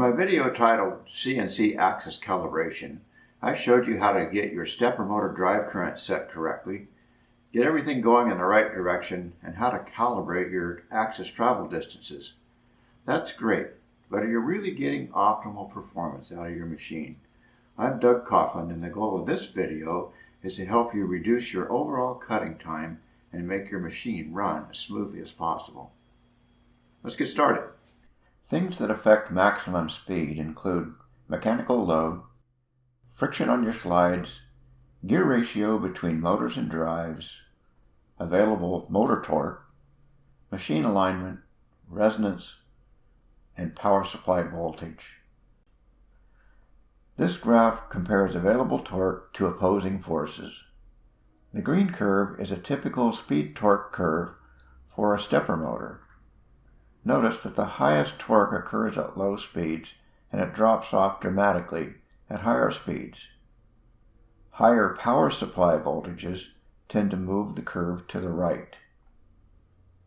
my video titled CNC Axis Calibration, I showed you how to get your stepper motor drive current set correctly, get everything going in the right direction, and how to calibrate your axis travel distances. That's great, but are you really getting optimal performance out of your machine? I'm Doug Coffland, and the goal of this video is to help you reduce your overall cutting time and make your machine run as smoothly as possible. Let's get started. Things that affect maximum speed include mechanical load, friction on your slides, gear ratio between motors and drives, available motor torque, machine alignment, resonance, and power supply voltage. This graph compares available torque to opposing forces. The green curve is a typical speed torque curve for a stepper motor. Notice that the highest torque occurs at low speeds and it drops off dramatically at higher speeds. Higher power supply voltages tend to move the curve to the right.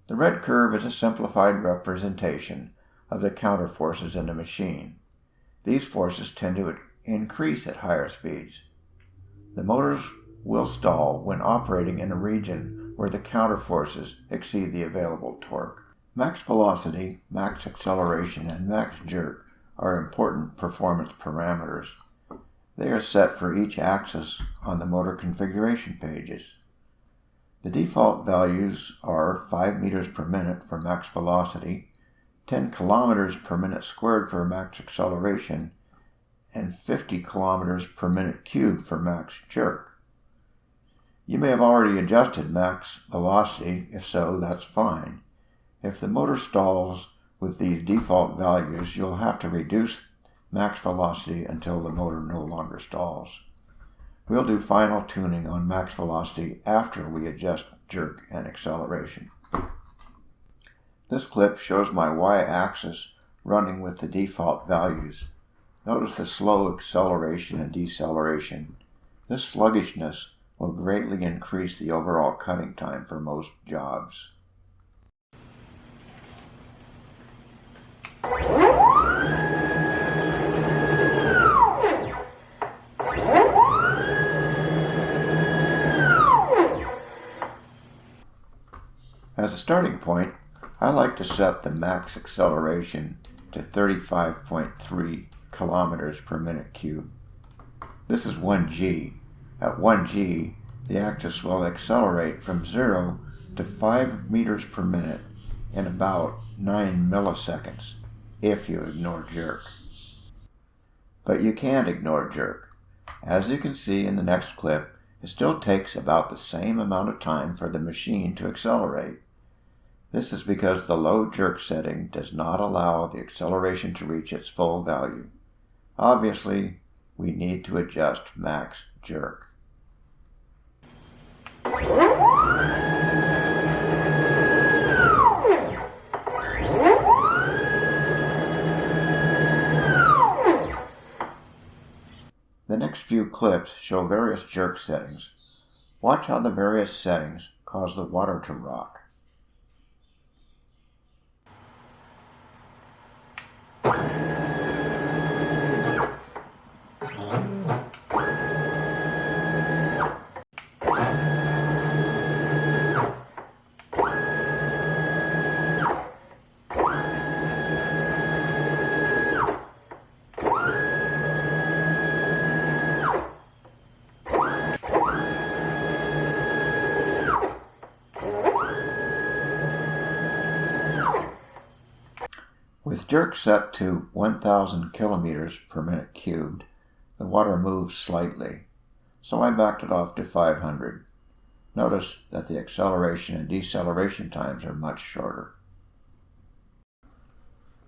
The red curve is a simplified representation of the counter forces in a machine. These forces tend to increase at higher speeds. The motors will stall when operating in a region where the counter forces exceed the available torque. Max velocity, max acceleration, and max jerk are important performance parameters. They are set for each axis on the motor configuration pages. The default values are 5 meters per minute for max velocity, 10 kilometers per minute squared for max acceleration, and 50 kilometers per minute cubed for max jerk. You may have already adjusted max velocity, if so, that's fine. If the motor stalls with these default values, you'll have to reduce max velocity until the motor no longer stalls. We'll do final tuning on max velocity after we adjust jerk and acceleration. This clip shows my y-axis running with the default values. Notice the slow acceleration and deceleration. This sluggishness will greatly increase the overall cutting time for most jobs. As a starting point, I like to set the max acceleration to 35.3 kilometers per minute cube. This is 1g. At 1g, the axis will accelerate from 0 to 5 meters per minute in about 9 milliseconds if you ignore jerk. But you can't ignore jerk. As you can see in the next clip, it still takes about the same amount of time for the machine to accelerate. This is because the low jerk setting does not allow the acceleration to reach its full value. Obviously, we need to adjust max jerk. The next few clips show various jerk settings. Watch how the various settings cause the water to rock. With jerk set to 1000 kilometers per minute cubed, the water moves slightly, so I backed it off to 500. Notice that the acceleration and deceleration times are much shorter.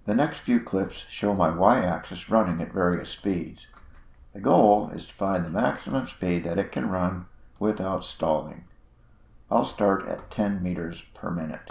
The next few clips show my y-axis running at various speeds. The goal is to find the maximum speed that it can run without stalling. I'll start at 10 meters per minute.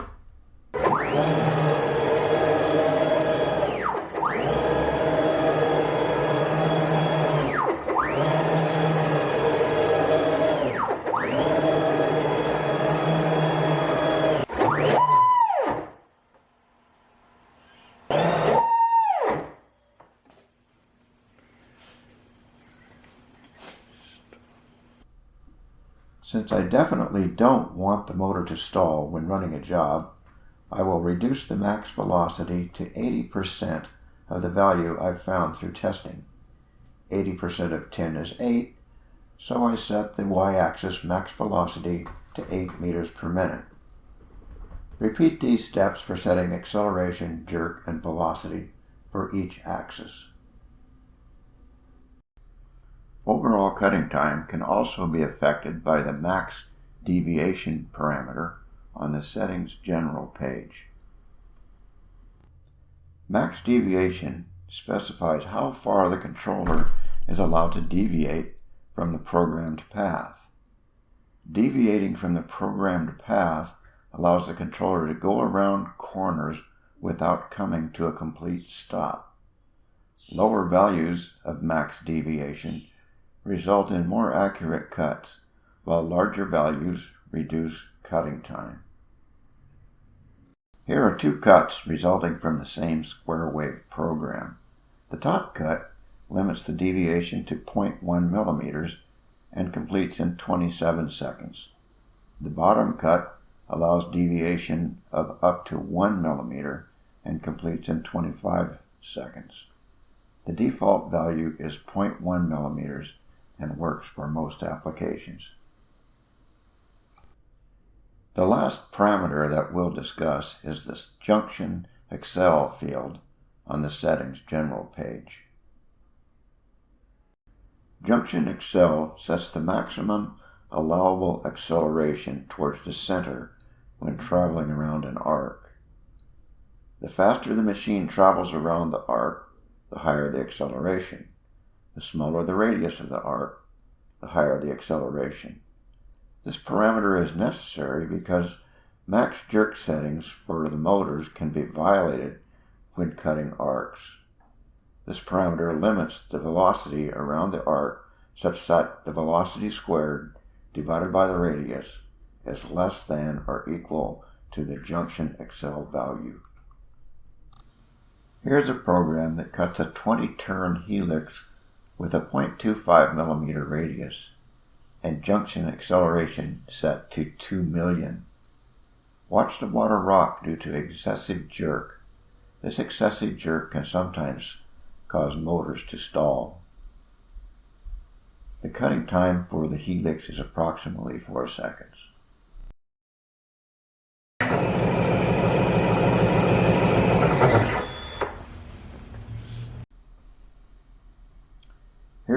Since I definitely don't want the motor to stall when running a job, I will reduce the max velocity to 80% of the value I've found through testing. 80% of 10 is 8, so I set the y-axis max velocity to 8 meters per minute. Repeat these steps for setting acceleration, jerk, and velocity for each axis. Overall cutting time can also be affected by the max deviation parameter on the Settings General page. Max deviation specifies how far the controller is allowed to deviate from the programmed path. Deviating from the programmed path allows the controller to go around corners without coming to a complete stop. Lower values of max deviation result in more accurate cuts, while larger values reduce cutting time. Here are two cuts resulting from the same square wave program. The top cut limits the deviation to 0.1 millimeters and completes in 27 seconds. The bottom cut allows deviation of up to 1 millimeter and completes in 25 seconds. The default value is 0.1 millimeters and works for most applications. The last parameter that we'll discuss is the Junction Accel field on the Settings General page. Junction Accel sets the maximum allowable acceleration towards the center when traveling around an arc. The faster the machine travels around the arc, the higher the acceleration. The smaller the radius of the arc, the higher the acceleration. This parameter is necessary because max jerk settings for the motors can be violated when cutting arcs. This parameter limits the velocity around the arc such that the velocity squared divided by the radius is less than or equal to the junction accel value. Here's a program that cuts a 20 turn helix with a 0.25 millimeter radius and junction acceleration set to 2 million. Watch the water rock due to excessive jerk. This excessive jerk can sometimes cause motors to stall. The cutting time for the helix is approximately 4 seconds.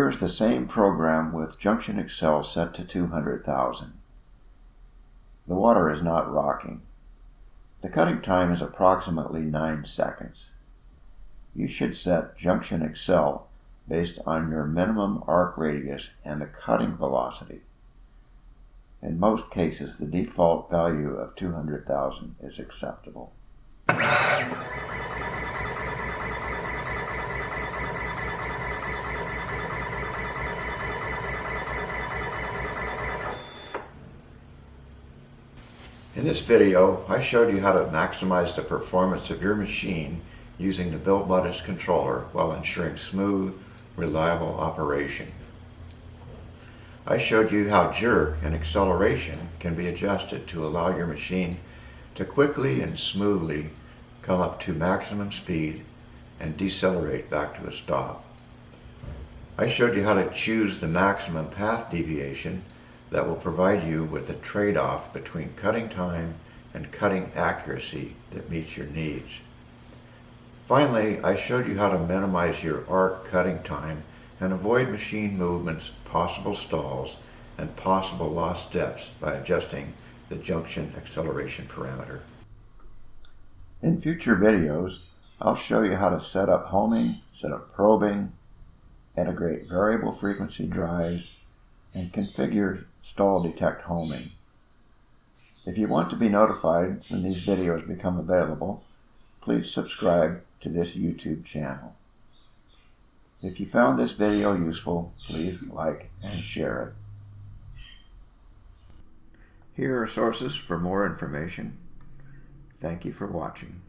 Here is the same program with junction accel set to 200,000. The water is not rocking. The cutting time is approximately 9 seconds. You should set junction accel based on your minimum arc radius and the cutting velocity. In most cases, the default value of 200,000 is acceptable. In this video, I showed you how to maximize the performance of your machine using the Buildbotics controller while ensuring smooth, reliable operation. I showed you how jerk and acceleration can be adjusted to allow your machine to quickly and smoothly come up to maximum speed and decelerate back to a stop. I showed you how to choose the maximum path deviation that will provide you with a trade-off between cutting time and cutting accuracy that meets your needs. Finally, I showed you how to minimize your arc cutting time and avoid machine movements, possible stalls, and possible lost steps by adjusting the junction acceleration parameter. In future videos, I'll show you how to set up homing, set up probing, integrate variable frequency drives, and configure stall detect homing. If you want to be notified when these videos become available, please subscribe to this YouTube channel. If you found this video useful, please like and share it. Here are sources for more information. Thank you for watching.